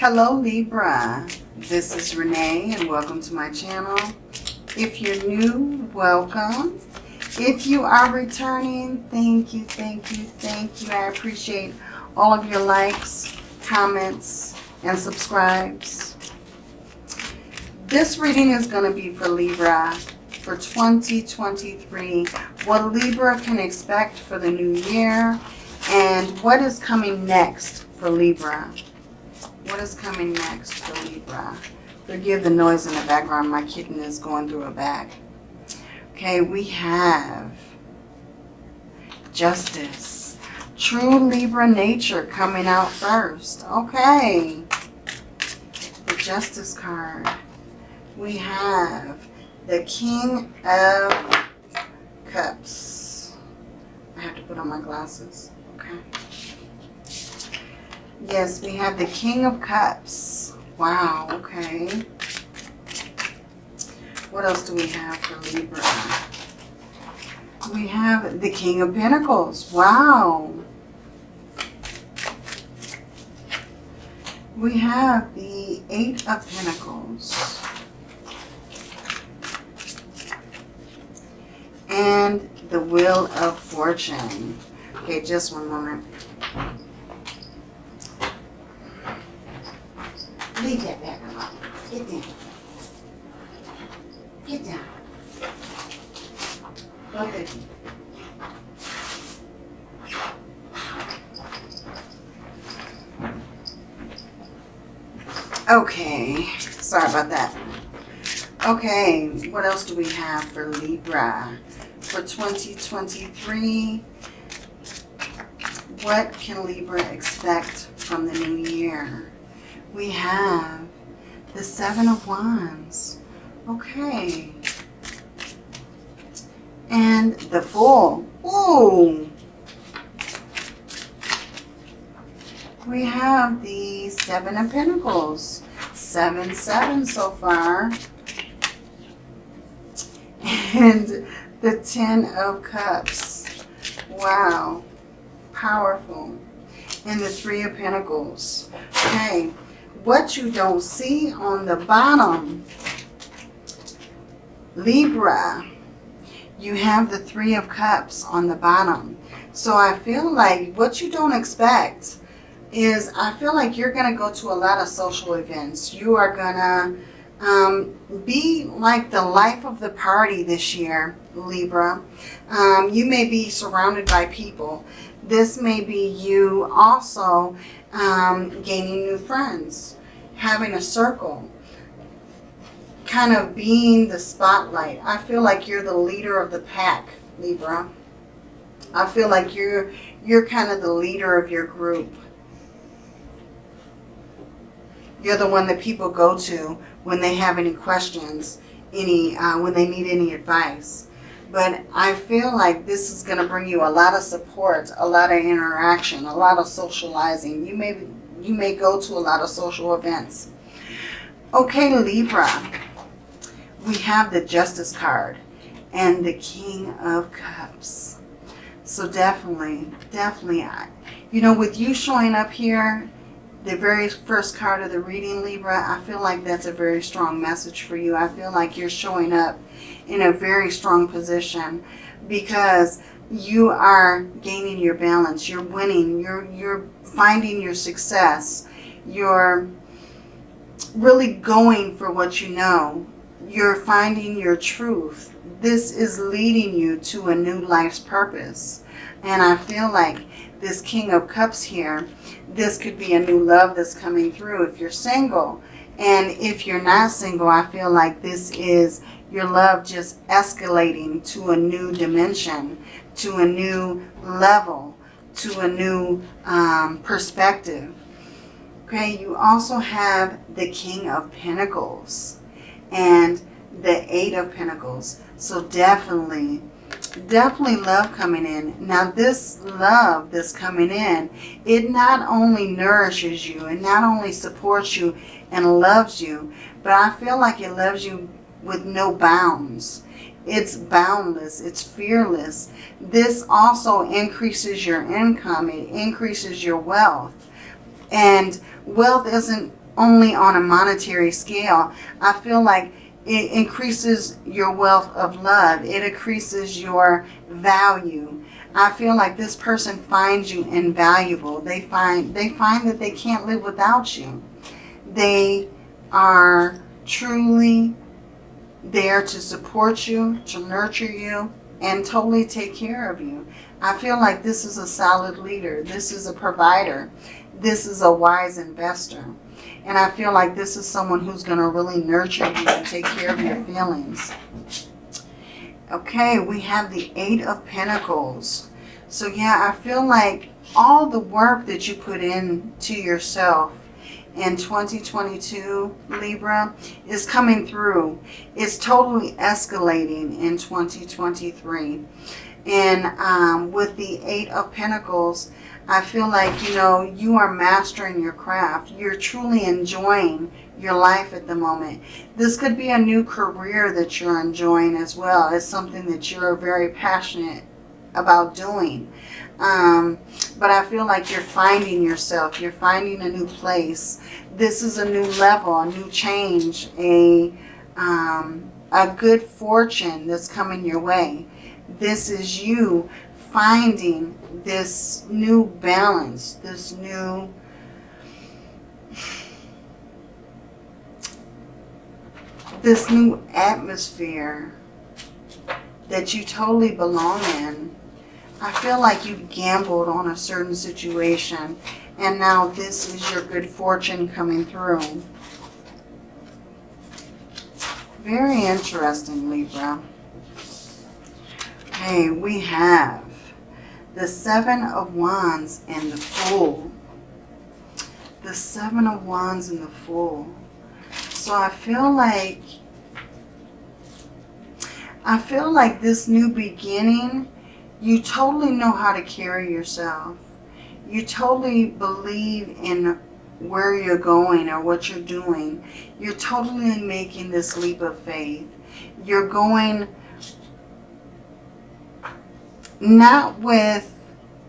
Hello Libra, this is Renee and welcome to my channel. If you're new, welcome. If you are returning, thank you, thank you, thank you. I appreciate all of your likes, comments, and subscribes. This reading is going to be for Libra for 2023. What Libra can expect for the new year and what is coming next for Libra. What is coming next for Libra? Forgive the noise in the background. My kitten is going through a bag. Okay, we have Justice. True Libra nature coming out first. Okay. The Justice card. We have the King of Cups. I have to put on my glasses. Okay. Yes, we have the King of Cups. Wow, okay. What else do we have for Libra? We have the King of Pentacles. Wow. We have the Eight of Pentacles. And the Wheel of Fortune. Okay, just one moment. Leave that back alone. Get down. Get down. Both of you. Okay, sorry about that. Okay, what else do we have for Libra for 2023? What can Libra expect from the new year? We have the Seven of Wands. Okay. And the Fool. Ooh. We have the Seven of Pentacles. Seven, seven so far. And the Ten of Cups. Wow. Powerful. And the Three of Pentacles. Okay. What you don't see on the bottom, Libra, you have the Three of Cups on the bottom. So I feel like what you don't expect is I feel like you're going to go to a lot of social events. You are going to um, be like the life of the party this year, Libra. Um, you may be surrounded by people. This may be you also um, gaining new friends, having a circle, kind of being the spotlight. I feel like you're the leader of the pack, Libra. I feel like you're you're kind of the leader of your group. You're the one that people go to when they have any questions, any uh, when they need any advice. But I feel like this is going to bring you a lot of support, a lot of interaction, a lot of socializing. You may you may go to a lot of social events. Okay, Libra. We have the Justice card and the King of Cups. So definitely, definitely, you know, with you showing up here, the very first card of the reading, Libra, I feel like that's a very strong message for you. I feel like you're showing up in a very strong position because you are gaining your balance. You're winning. You're, you're finding your success. You're really going for what you know. You're finding your truth. This is leading you to a new life's purpose. And I feel like this King of Cups here, this could be a new love that's coming through if you're single. And if you're not single, I feel like this is your love just escalating to a new dimension, to a new level, to a new um, perspective. Okay, you also have the King of Pentacles and the Eight of Pentacles. So definitely definitely love coming in. Now this love that's coming in, it not only nourishes you and not only supports you and loves you, but I feel like it loves you with no bounds. It's boundless. It's fearless. This also increases your income. It increases your wealth. And wealth isn't only on a monetary scale. I feel like it increases your wealth of love. It increases your value. I feel like this person finds you invaluable. They find they find that they can't live without you. They are truly there to support you, to nurture you, and totally take care of you. I feel like this is a solid leader. This is a provider. This is a wise investor. And I feel like this is someone who's going to really nurture you and take care of your feelings. Okay, we have the Eight of Pentacles. So yeah, I feel like all the work that you put in to yourself in 2022, Libra, is coming through. It's totally escalating in 2023. And um, with the Eight of Pentacles, I feel like, you know, you are mastering your craft. You're truly enjoying your life at the moment. This could be a new career that you're enjoying as well. It's something that you're very passionate about doing. Um, but I feel like you're finding yourself. You're finding a new place. This is a new level, a new change, a, um, a good fortune that's coming your way. This is you finding this new balance, this new this new atmosphere that you totally belong in. I feel like you gambled on a certain situation and now this is your good fortune coming through. Very interesting, Libra. Okay, we have the Seven of Wands and the Fool. The Seven of Wands and the Fool. So I feel like, I feel like this new beginning, you totally know how to carry yourself. You totally believe in where you're going or what you're doing. You're totally making this leap of faith. You're going not with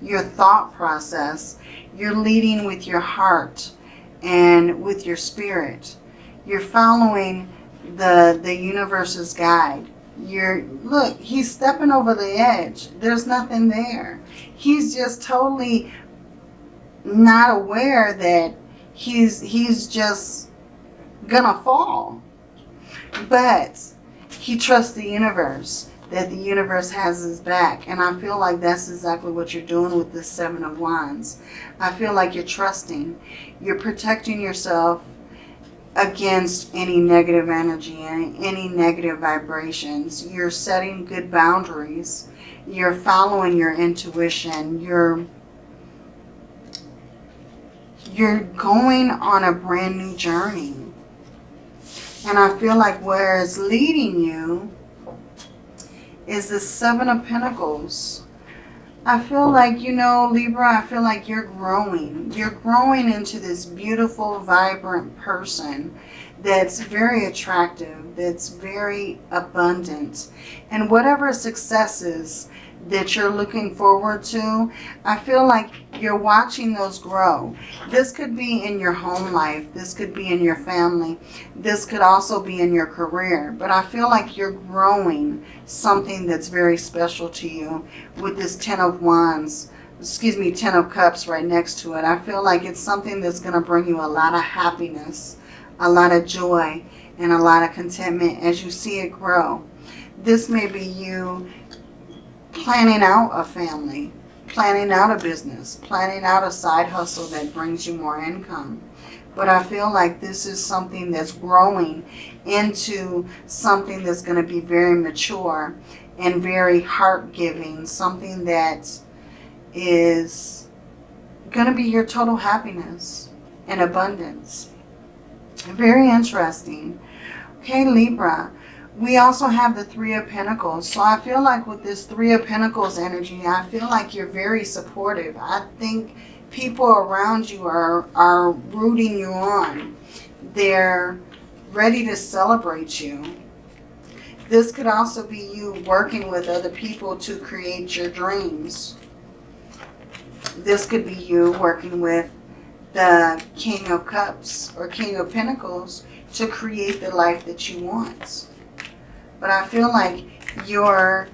your thought process. You're leading with your heart and with your spirit. You're following the, the universe's guide. You're, look, he's stepping over the edge. There's nothing there. He's just totally not aware that he's, he's just gonna fall. But he trusts the universe that the universe has his back. And I feel like that's exactly what you're doing with this Seven of Wands. I feel like you're trusting. You're protecting yourself against any negative energy, any, any negative vibrations. You're setting good boundaries. You're following your intuition. You're you're going on a brand new journey. And I feel like where it's leading you is the Seven of Pentacles. I feel like, you know, Libra, I feel like you're growing. You're growing into this beautiful, vibrant person that's very attractive, that's very abundant. And whatever successes that you're looking forward to, I feel like you're watching those grow. This could be in your home life. This could be in your family. This could also be in your career. But I feel like you're growing something that's very special to you with this Ten of Wands excuse me, Ten of Cups right next to it. I feel like it's something that's going to bring you a lot of happiness, a lot of joy, and a lot of contentment as you see it grow. This may be you planning out a family, planning out a business, planning out a side hustle that brings you more income. But I feel like this is something that's growing into something that's going to be very mature and very heart-giving, something that is going to be your total happiness and abundance. Very interesting. Okay, Libra we also have the Three of Pentacles. So I feel like with this Three of Pentacles energy, I feel like you're very supportive. I think people around you are, are rooting you on. They're ready to celebrate you. This could also be you working with other people to create your dreams. This could be you working with the King of Cups or King of Pentacles to create the life that you want. But I feel like you're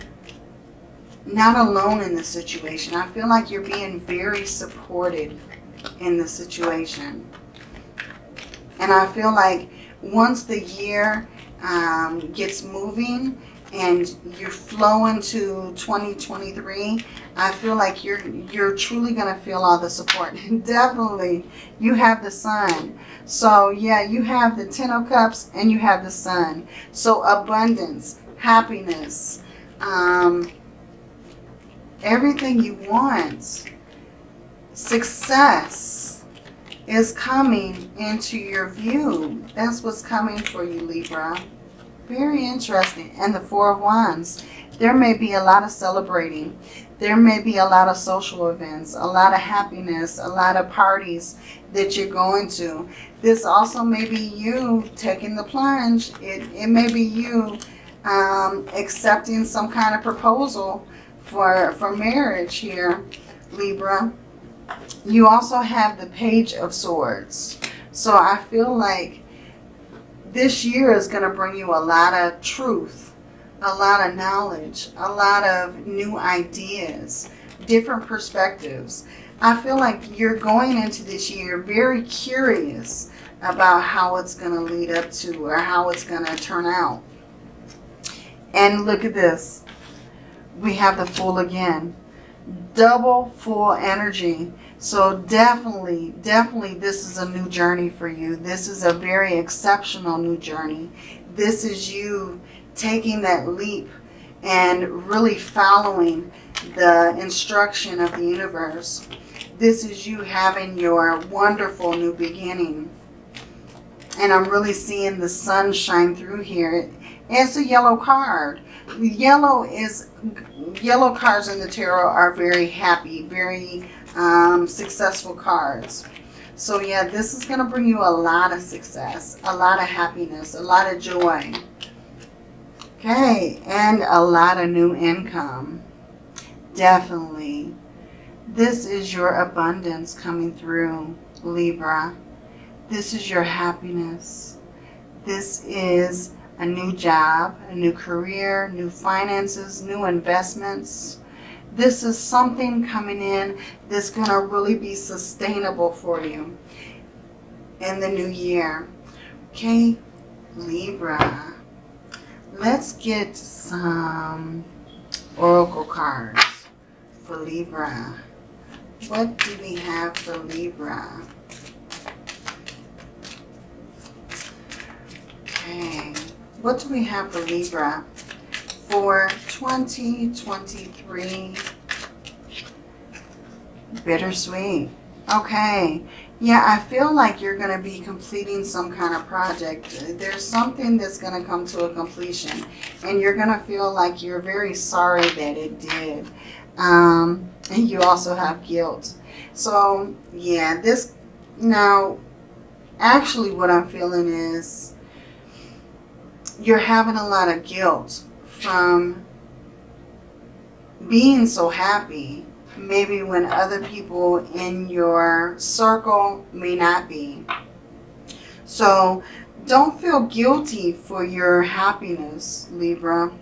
not alone in the situation. I feel like you're being very supported in the situation. And I feel like once the year um, gets moving and you flow into 2023, I feel like you're you're truly going to feel all the support. Definitely, you have the sun. So yeah, you have the Ten of Cups and you have the sun. So abundance, happiness, um, everything you want, success is coming into your view. That's what's coming for you, Libra. Very interesting. And the Four of Wands. There may be a lot of celebrating. There may be a lot of social events, a lot of happiness, a lot of parties that you're going to. This also may be you taking the plunge. It, it may be you um, accepting some kind of proposal for, for marriage here, Libra. You also have the Page of Swords. So I feel like this year is going to bring you a lot of truth, a lot of knowledge, a lot of new ideas, different perspectives. I feel like you're going into this year very curious about how it's going to lead up to or how it's going to turn out. And look at this. We have the Fool again. Double Fool energy. So definitely, definitely this is a new journey for you. This is a very exceptional new journey. This is you taking that leap and really following the instruction of the universe. This is you having your wonderful new beginning. And I'm really seeing the sun shine through here. It's a yellow card. Yellow is, yellow cards in the tarot are very happy, very um, successful cards. So yeah, this is going to bring you a lot of success, a lot of happiness, a lot of joy. Okay, and a lot of new income. Definitely. This is your abundance coming through, Libra. This is your happiness. This is a new job, a new career, new finances, new investments. This is something coming in that's going to really be sustainable for you in the new year. Okay, Libra. Let's get some oracle cards for Libra. What do we have for Libra? Okay. What do we have for Libra for 2023? Bittersweet. Okay. Yeah, I feel like you're going to be completing some kind of project. There's something that's going to come to a completion. And you're going to feel like you're very sorry that it did. Um, and you also have guilt. So, yeah, this... Now, actually what I'm feeling is you're having a lot of guilt from being so happy maybe when other people in your circle may not be. So don't feel guilty for your happiness, Libra.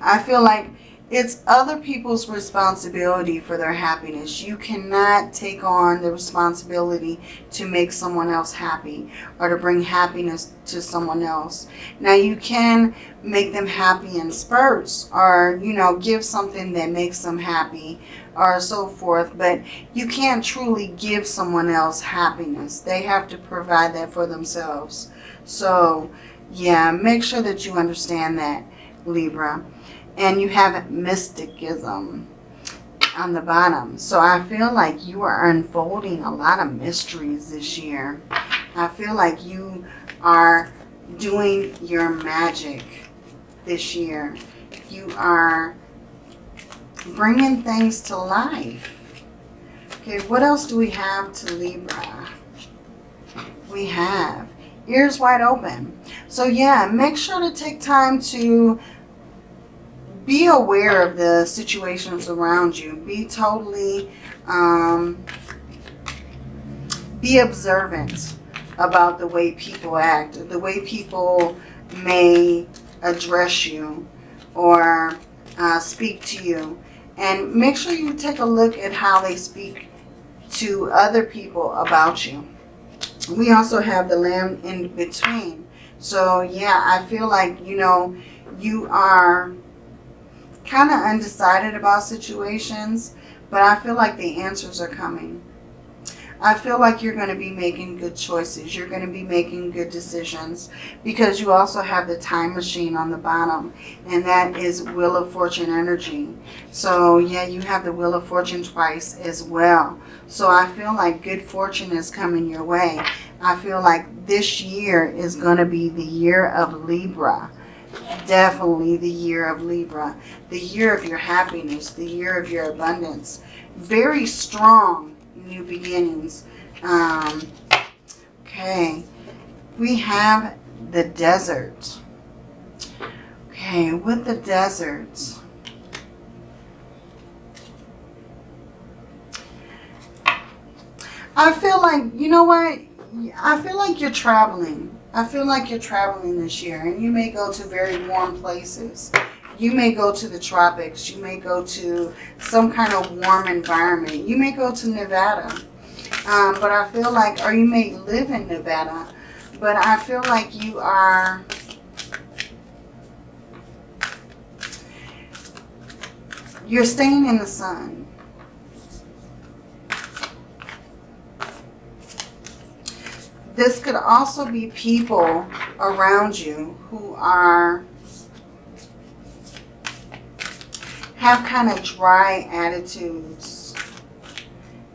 I feel like it's other people's responsibility for their happiness. You cannot take on the responsibility to make someone else happy or to bring happiness to someone else. Now you can make them happy in spurts or, you know, give something that makes them happy or so forth. But you can't truly give someone else happiness. They have to provide that for themselves. So, yeah, make sure that you understand that, Libra and you have mysticism on the bottom. So I feel like you are unfolding a lot of mysteries this year. I feel like you are doing your magic this year. You are bringing things to life. Okay, what else do we have to Libra? We have ears wide open. So yeah, make sure to take time to be aware of the situations around you. Be totally um, be observant about the way people act, the way people may address you or uh, speak to you. And make sure you take a look at how they speak to other people about you. We also have the lamb in between. So yeah, I feel like, you know, you are kind of undecided about situations, but I feel like the answers are coming. I feel like you're going to be making good choices. You're going to be making good decisions because you also have the time machine on the bottom and that is Wheel of Fortune energy. So yeah, you have the Wheel of Fortune twice as well. So I feel like good fortune is coming your way. I feel like this year is going to be the year of Libra. Definitely the year of Libra. The year of your happiness. The year of your abundance. Very strong new beginnings. Um, okay. We have the desert. Okay, with the desert. I feel like, you know what? I feel like you're traveling. I feel like you're traveling this year and you may go to very warm places. You may go to the tropics. You may go to some kind of warm environment. You may go to Nevada. Um, but I feel like, or you may live in Nevada, but I feel like you are you're staying in the sun. This could also be people around you who are have kind of dry attitudes,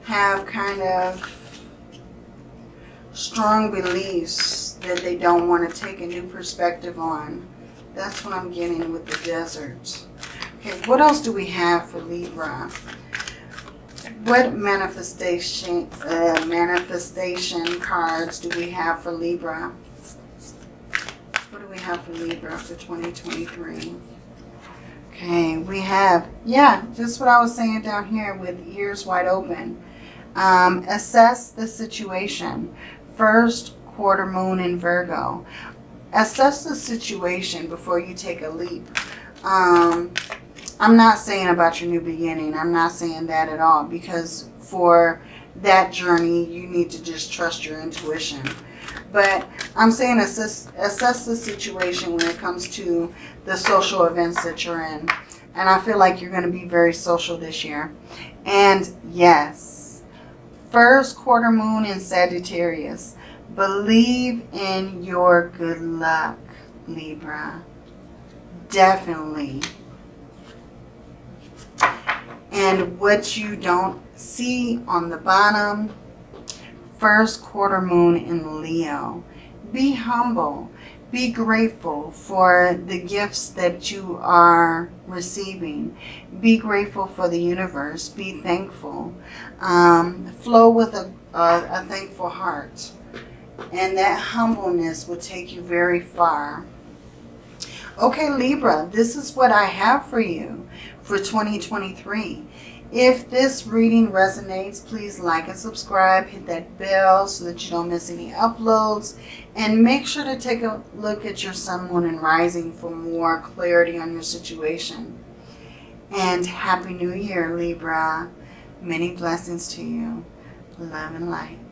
have kind of strong beliefs that they don't want to take a new perspective on. That's what I'm getting with the desert. Okay, what else do we have for Libra? What manifestation uh, manifestation cards do we have for Libra? What do we have for Libra for 2023? Okay, we have, yeah, just what I was saying down here with ears wide open. Um, assess the situation. First quarter moon in Virgo. Assess the situation before you take a leap. Um, I'm not saying about your new beginning. I'm not saying that at all because for that journey, you need to just trust your intuition. But I'm saying assess, assess the situation when it comes to the social events that you're in. And I feel like you're going to be very social this year. And yes, first quarter moon in Sagittarius. Believe in your good luck, Libra. Definitely. And what you don't see on the bottom, first quarter moon in Leo. Be humble. Be grateful for the gifts that you are receiving. Be grateful for the universe. Be thankful. Um, flow with a, a, a thankful heart. And that humbleness will take you very far. Okay, Libra, this is what I have for you for 2023. If this reading resonates, please like and subscribe. Hit that bell so that you don't miss any uploads. And make sure to take a look at your sun, moon, and rising for more clarity on your situation. And Happy New Year, Libra. Many blessings to you. Love and light.